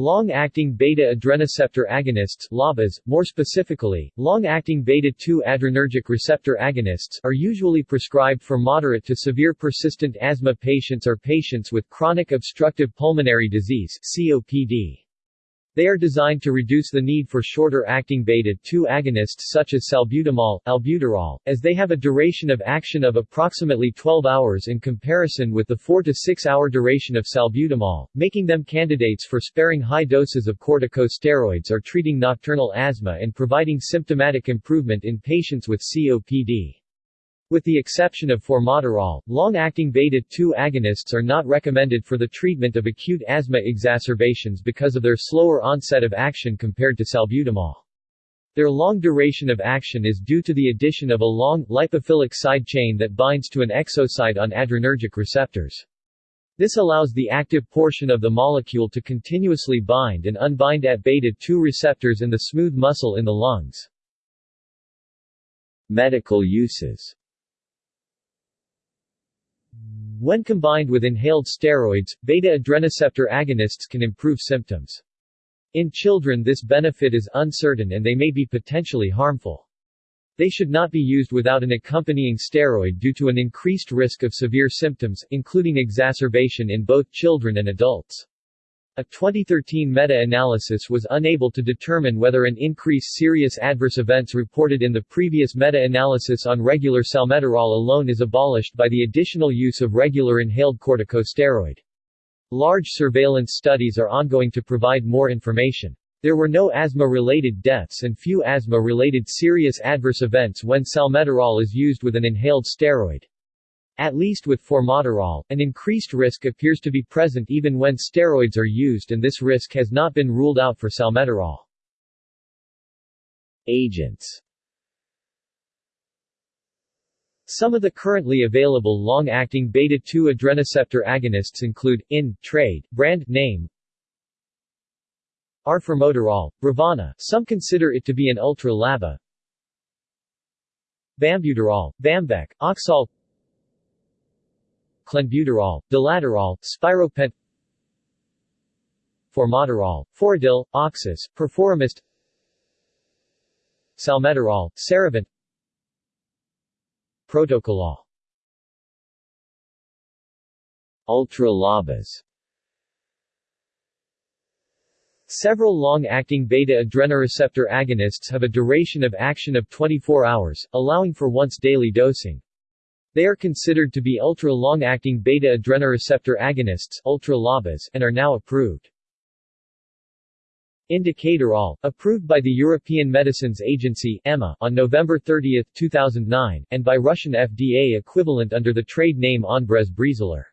Long-acting beta-adrenoceptor agonists LABAs, more specifically, long-acting beta-2 adrenergic receptor agonists are usually prescribed for moderate to severe persistent asthma patients or patients with chronic obstructive pulmonary disease COPD. They are designed to reduce the need for shorter-acting beta-2 agonists such as salbutamol, albuterol, as they have a duration of action of approximately 12 hours in comparison with the 4 to 6 hour duration of salbutamol, making them candidates for sparing high doses of corticosteroids or treating nocturnal asthma and providing symptomatic improvement in patients with COPD. With the exception of formoterol, long-acting beta-2 agonists are not recommended for the treatment of acute asthma exacerbations because of their slower onset of action compared to salbutamol. Their long duration of action is due to the addition of a long, lipophilic side chain that binds to an exosite on adrenergic receptors. This allows the active portion of the molecule to continuously bind and unbind at beta-2 receptors in the smooth muscle in the lungs. Medical uses when combined with inhaled steroids, beta-adrenoceptor agonists can improve symptoms. In children this benefit is uncertain and they may be potentially harmful. They should not be used without an accompanying steroid due to an increased risk of severe symptoms, including exacerbation in both children and adults. A 2013 meta-analysis was unable to determine whether an increase serious adverse events reported in the previous meta-analysis on regular salmeterol alone is abolished by the additional use of regular inhaled corticosteroid. Large surveillance studies are ongoing to provide more information. There were no asthma-related deaths and few asthma-related serious adverse events when salmeterol is used with an inhaled steroid. At least with formoterol, an increased risk appears to be present even when steroids are used and this risk has not been ruled out for salmeterol. Agents Some of the currently available long-acting beta-2 adrenoceptor agonists include, in, trade, brand name, Arformoterol, Brovana, some consider it to be an ultra-LABA, Bambuterol, Bambec, Oxeol clenbuterol, Dilaterol, spiropent formoterol, Foradil, Oxis, Perforomist salmeterol, Serevent Protocolol Ultra-LABAs Several long-acting beta-adrenoreceptor agonists have a duration of action of 24 hours, allowing for once-daily dosing. They are considered to be ultra-long-acting beta-adrenoreceptor agonists ultra and are now approved. Indacaterol, approved by the European Medicines Agency EMA on November 30, 2009, and by Russian FDA equivalent under the trade name Onbrez Breezhaler.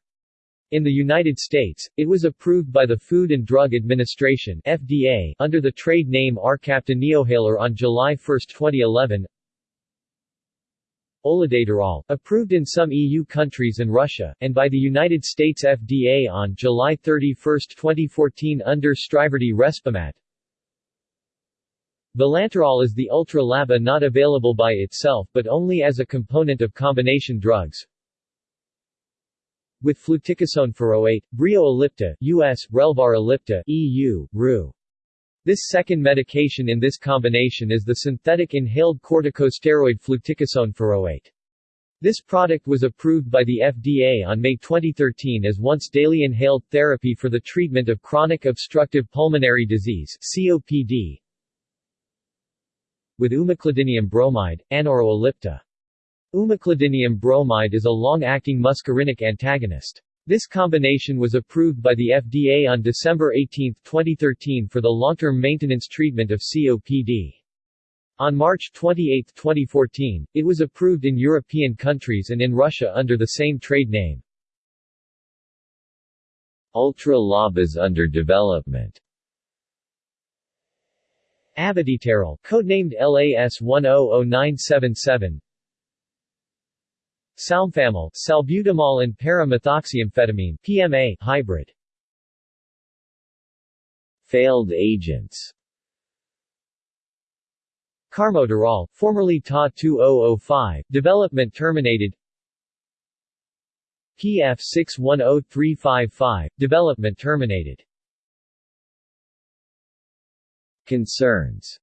In the United States, it was approved by the Food and Drug Administration FDA under the trade name Arcapta Neohaler on July 1, 2011. Olodaterol, approved in some EU countries and Russia, and by the United States FDA on July 31, 2014 under Striverdi Respimat. Vilanterol is the ultra-LABA not available by itself but only as a component of combination drugs. With fluticasone furoate, oh Breo ellipta, US, Relvar ellipta, EU, RU. This second medication in this combination is the synthetic inhaled corticosteroid fluticasone furoate. This product was approved by the FDA on May 2013 as once-daily inhaled therapy for the treatment of chronic obstructive pulmonary disease COPD, with umeclidinium bromide, Anoro ellipta. Bromide is a long-acting muscarinic antagonist. This combination was approved by the FDA on December 18, 2013 for the long-term maintenance treatment of COPD. On March 28, 2014, it was approved in European countries and in Russia under the same trade name. Ultra-lob is under development Abediterol, codenamed LAS-100977, Salbutamol, salbutamol and paramethoxyamphetamine PMA hybrid. Failed agents. Carmoderol, formerly TA-2005, development terminated. PF610355, development terminated. Concerns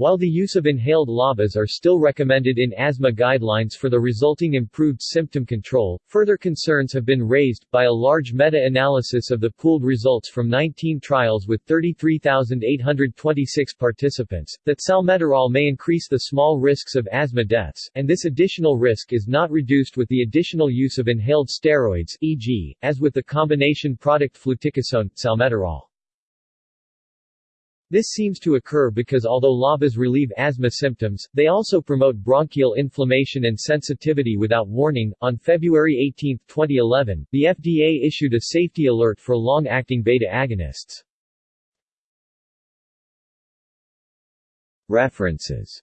while the use of inhaled LABAs are still recommended in asthma guidelines for the resulting improved symptom control, further concerns have been raised, by a large meta-analysis of the pooled results from 19 trials with 33,826 participants, that salmeterol may increase the small risks of asthma deaths, and this additional risk is not reduced with the additional use of inhaled steroids e.g., as with the combination product fluticasone, salmeterol. This seems to occur because although LABAs relieve asthma symptoms, they also promote bronchial inflammation and sensitivity without warning. On February 18, 2011, the FDA issued a safety alert for long-acting beta agonists. References